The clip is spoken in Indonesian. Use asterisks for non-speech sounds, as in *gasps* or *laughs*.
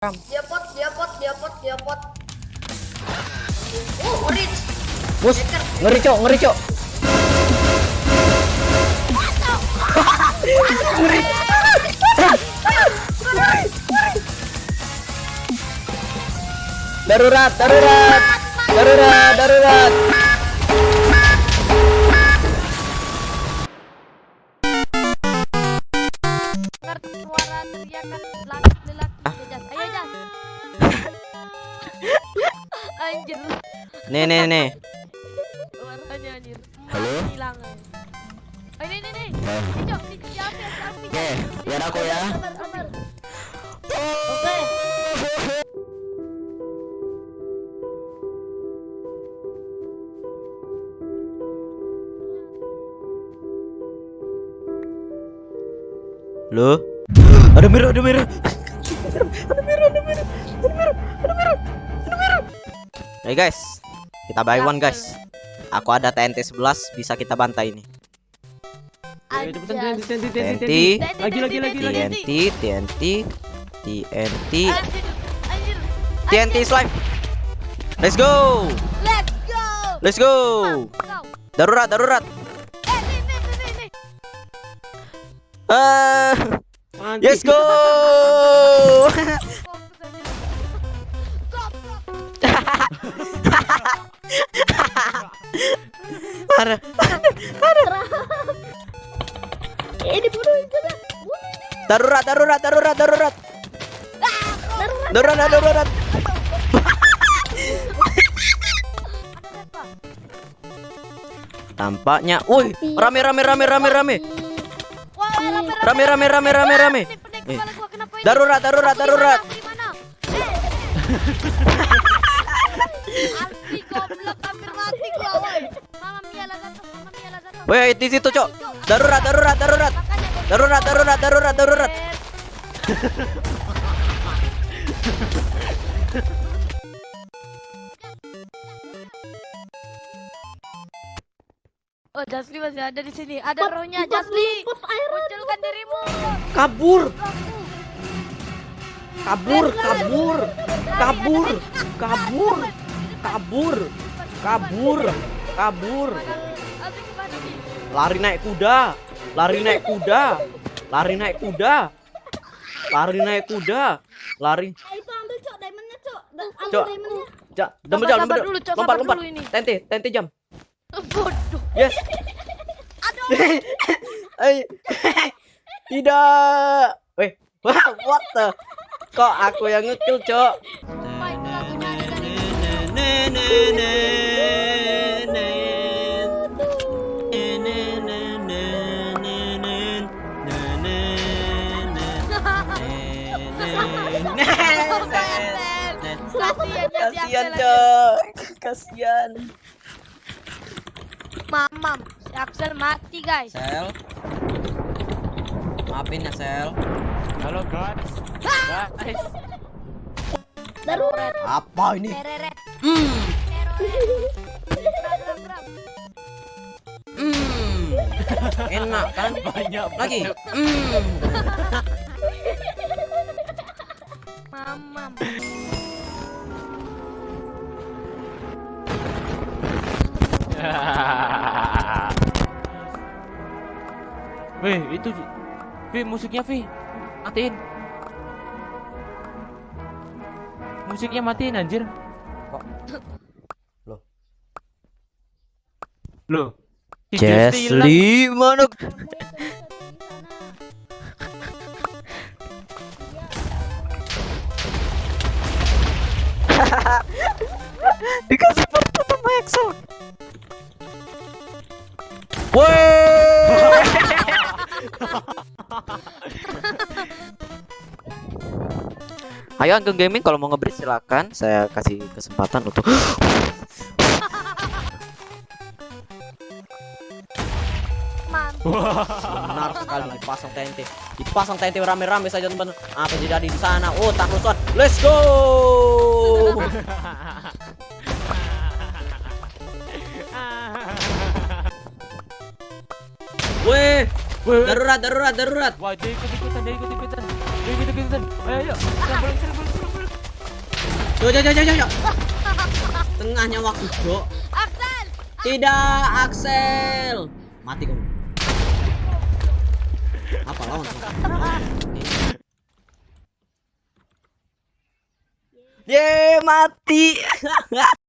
Dia pot, dia pot, dia pot, dia pot. Oh, orange. Bus, ngeri cok, ngeri cok. Ngeri. Darurat, darurat. Darurat, darurat. suara teriakan Nih, nih, nih. suaranya anjir Halo? Hilang oh, ini nih nih ini selfie Oke, biar aku ya. Oke. Loh? Ada merah, ada merah. Ada merah, ada merah. Ada merah, ada merah. Ada merah. Hey guys, kita buy one guys. Aku ada TNT 11 bisa kita bantai ini. TNT TNT TNT, Lagi lagi lagi. TNT, TNT, TNT, TNT slime. Let's go. let's go Let's go. Darurat, darurat. eh Ah, yes go. Fokus stop. Parah. Ini bunuh itu dah. Ini. Darurat, darurat, darurat, darurat. Darurat, darurat. Tampaknya, woi, rame rame rame rame rame. Rame Rame rame rame rame Eh. ini? Darurat, darurat, darurat. *laughs* goblok hampir mati gua, woi. Di situ, Cok. Darurat, darurat, darurat. Darurat, darurat, darurat, darurat. Oh, Jasli masih ada di sini. Ada rohnya Jasli. Munculkan dirimu. Kabur. Kabur, kabur. Kabur. Kabur. Kabur. Kabur. Kabur. Nih? Lari naik kuda. Lari naik kuda. Lari naik kuda. Lari naik kuda. Lari. Cok diamondnya cok. Ambil Cok. dempet jam, dempet. Lompat, lompat. dulu ini. Tente, tente jam. Bodoh. Yes. Aduh. *laughs* Eh, *laughs* Tidak. Weh, *laughs* what the? Kok aku yang ngekill, Cok? Kasihan Kasihan, Cok. Kasihan. Mamam, si Axel mati guys. Sel. Maafin ya, Sel. Halo guys. Guys. Darurat. Apa ini? Tereret. Hmm. Hmm. Enak kan? Banyak Lagi. Hmm. Mamam. *laughs* Weh, itu Vi, musiknya Vi. Matiin. Musiknya matiin anjir. Kok? Loh. Loh. hilang. Jesly mana? *laughs* Dikasih foto sama Exo. Woi. *laughs* Ayo Anggun Gaming kalau mau ngebreed silakan saya kasih kesempatan untuk *gasps* *laughs* benar sekali dipasang TNT dipasang TNT rame-rame saja teman-teman apa terjadi di sana oh tak rusuhan let's go weh Weh, darurat darurat darurat Wah, dia ikut ikutan, dia ikut ikutan, dia ikut ikutan. Ayo, ayo. Serang, serang, serang, serang. Yo yo yo yo yo. yo. Tengahnya waktu, Bro. Axel. Tidak, Axel. Mati kamu. Apa lawan? Ye, mati. *laughs*